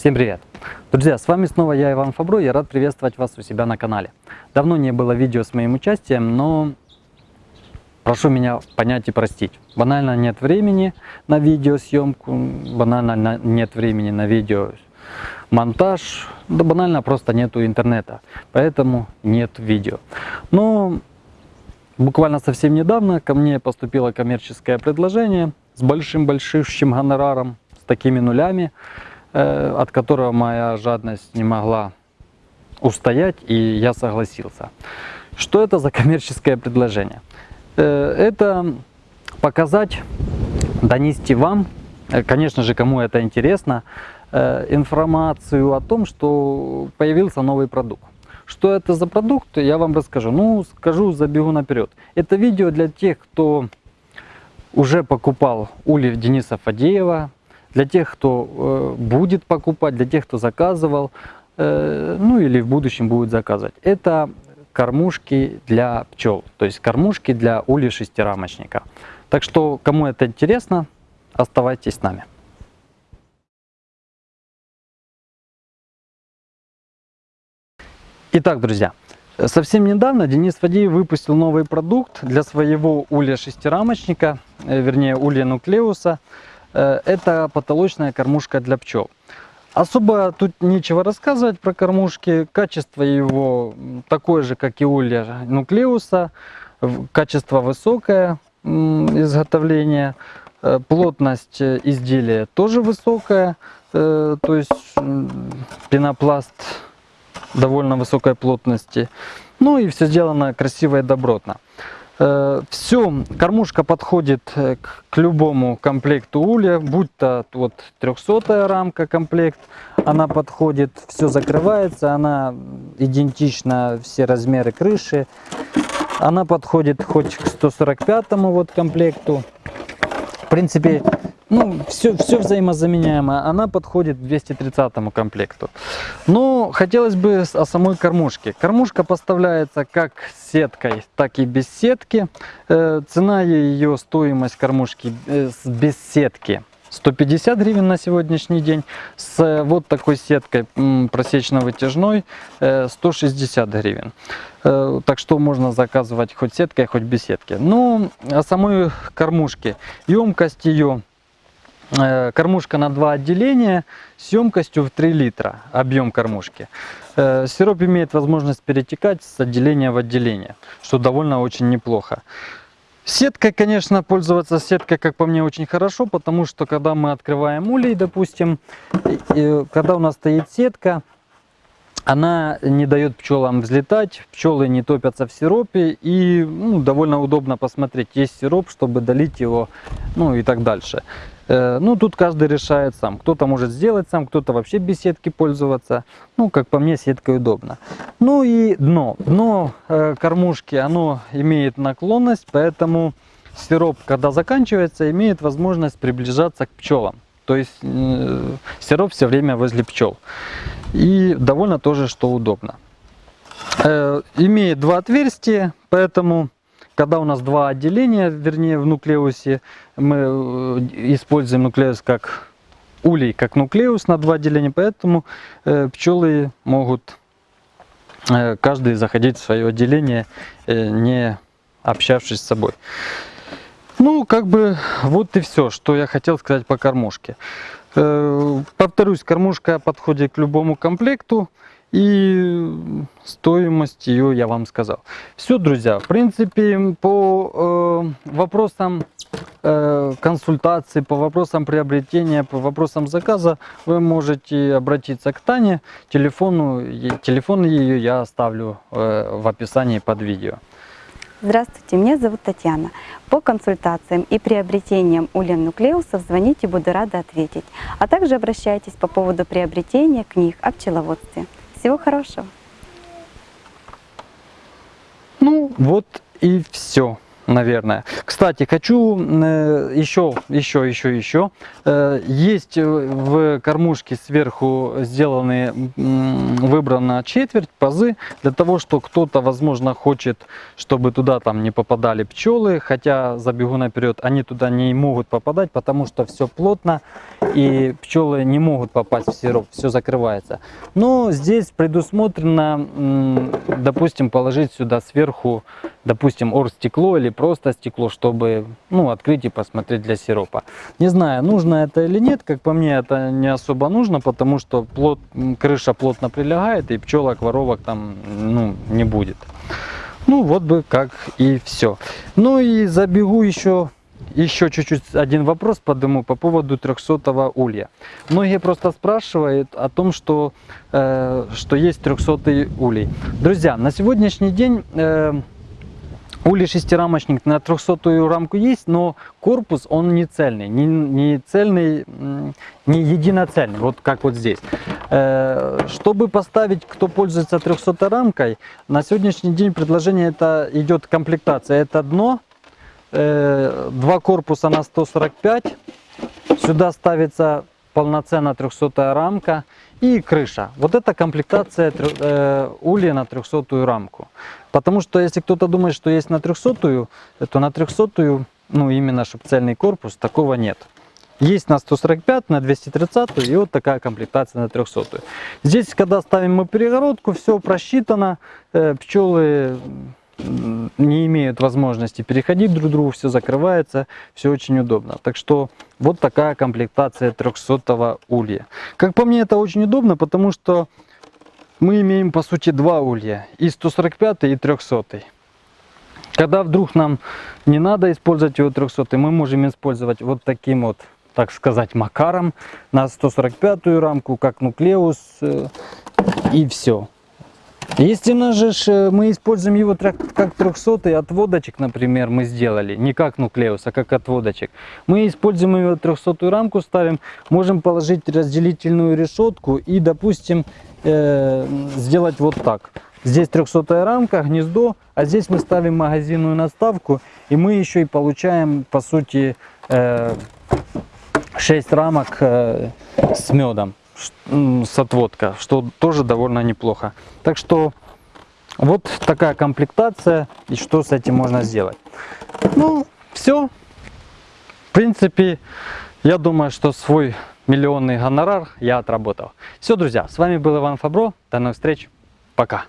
Всем привет! Друзья, с вами снова я, Иван Фабро, я рад приветствовать вас у себя на канале. Давно не было видео с моим участием, но прошу меня понять и простить. Банально нет времени на видеосъемку, банально нет времени на видео монтаж, да банально просто нету интернета, поэтому нет видео. Но буквально совсем недавно ко мне поступило коммерческое предложение с большим-большим гонораром, с такими нулями, от которого моя жадность не могла устоять, и я согласился. Что это за коммерческое предложение? Э, это показать, донести вам, э, конечно же, кому это интересно, информацию о том, что появился новый продукт. Что это за продукт, я вам расскажу. Ну, скажу, забегу наперед. Это видео для тех, кто уже покупал ули Дениса Фадеева, для тех, кто э, будет покупать, для тех, кто заказывал, э, ну или в будущем будет заказывать. Это кормушки для пчел, то есть кормушки для ули шестирамочника. Так что, кому это интересно, оставайтесь с нами. Итак, друзья, совсем недавно Денис Фадеев выпустил новый продукт для своего улья шестирамочника, э, вернее улья нуклеуса. Э, это потолочная кормушка для пчел. Особо тут нечего рассказывать про кормушки. Качество его такое же, как и улья нуклеуса. Качество высокое изготовления. Э, плотность изделия тоже высокая. То есть пенопласт довольно высокой плотности. Ну и все сделано красиво и добротно. Э, все, кормушка подходит э, к, любому комплекту улья, будь то вот 300 рамка комплект, она подходит, все закрывается, она идентична, все размеры крыши. Она подходит хоть к 145 вот комплекту. В принципе, ну, все, все взаимозаменяемо. Она подходит к 230 комплекту. Но хотелось бы о самой кормушке. Кормушка поставляется как сеткой, так и без сетки. Э, цена ее, стоимость кормушки э, без сетки 150 гривен на сегодняшний день. С вот такой сеткой просечно-вытяжной 160 э, гривен. Так что можно заказывать хоть сеткой, хоть без сетки. Ну, о самой кормушке. Емкость ее Э, кормушка на два отделения с емкостью в 3 литра, объем кормушки. Э, сироп имеет возможность перетекать с отделения в отделение, что довольно очень неплохо. Сеткой, конечно, пользоваться сеткой, как по мне, очень хорошо, потому что когда мы открываем улей, допустим, когда у нас стоит сетка, она не дает пчелам взлетать, пчелы не топятся в сиропе и ну, довольно удобно посмотреть, есть сироп, чтобы долить его, ну и так дальше. Э, ну, тут каждый решает сам. Кто-то может сделать сам, кто-то вообще без сетки пользоваться. Ну, как по мне, сеткой удобно. Ну и дно. Дно э, кормушки, оно имеет наклонность, поэтому сироп, когда заканчивается, имеет возможность приближаться к пчелам. То есть э, сироп все время возле пчел. И довольно тоже, что удобно. Имеет два отверстия, поэтому когда у нас два отделения, вернее в нуклеусе, мы э, используем нуклеус как улей, как нуклеус на два отделения, поэтому э, пчелы могут э, каждый заходить в свое отделение, не общавшись с собой. Ну, как бы вот и все, что я хотел сказать по кормушке. Повторюсь, кормушка подходит к любому комплекту. И стоимость ее я вам сказал. Все, друзья, в принципе, по э, вопросам э, консультации, по вопросам приобретения, по вопросам заказа, вы можете обратиться к Тане. Телефону, телефон ее я оставлю э, в описании под видео. Здравствуйте, меня зовут Татьяна. По консультациям и приобретениям улен нуклеусов звоните, буду рада ответить. А также обращайтесь по поводу приобретения книг о пчеловодстве. Всего хорошего. Ну, вот и все. Наверное. Кстати, хочу э, еще, еще, еще, еще. Э, есть э, в кормушке сверху сделаны, выбрана четверть, пазы, для того, что кто-то, возможно, хочет, чтобы туда там не попадали пчелы, хотя забегу наперед, они туда не могут попадать, потому что все плотно, и пчелы не могут попасть в сироп, все закрывается. Но здесь предусмотрено, допустим, положить сюда сверху, допустим, оргстекло или просто стекло, чтобы ну, открыть и посмотреть для сиропа. Не знаю, нужно это или нет, как по мне, это не особо нужно, потому что плот, крыша плотно прилегает, и пчелок, воровок там ну, не будет. Ну, вот бы как и все. Ну и забегу еще еще чуть-чуть один вопрос подниму по поводу 300 улья. Многие просто спрашивают о том, что, э, что есть 300 улей. Друзья, на сегодняшний день э, улей шестирамочник на 300 рамку есть, но корпус он не цельный, не, не цельный, не единоцельный, вот как вот здесь. Э, Чтобы поставить, кто пользуется 300 рамкой, на сегодняшний день предложение это идет комплектация. Это дно, э, два корпуса на 145. Сюда ставится полноценная 300 рамка и крыша. Вот это комплектация э, улья на 300 рамку. Потому что если кто-то думает, что есть на 300, то на 300, ну именно чтобы корпус, такого нет. Есть на 145, на 230 и вот такая комплектация на 300. Здесь, когда ставим мы перегородку, все просчитано, э, пчелы не имеют возможности переходить друг к другу, все закрывается, все очень удобно. Так что вот такая комплектация 300 улья. Как по мне, это очень удобно, потому что мы имеем по сути два улья, и 145 и 300. Когда вдруг нам не надо использовать его 300, мы можем использовать вот таким вот, так сказать, макаром на 145 рамку, как нуклеус, э, и все. Если же э, мы используем его как 300 отводочек, например, мы сделали, не как нуклеус, а как отводочек. Мы используем его 300 рамку, ставим, можем положить разделительную решетку и, допустим, э, сделать вот так. Здесь 300 рамка, гнездо, а здесь мы ставим магазинную наставку, и мы еще и получаем, по сути, э, 6 рамок э, с медом, с отводка, что тоже довольно неплохо. Так что вот такая комплектация, и что с этим можно сделать. Ну, все. В принципе, я думаю, что свой миллионный гонорар я отработал. Все, друзья, с вами был Иван Фабро. До новых встреч. Пока.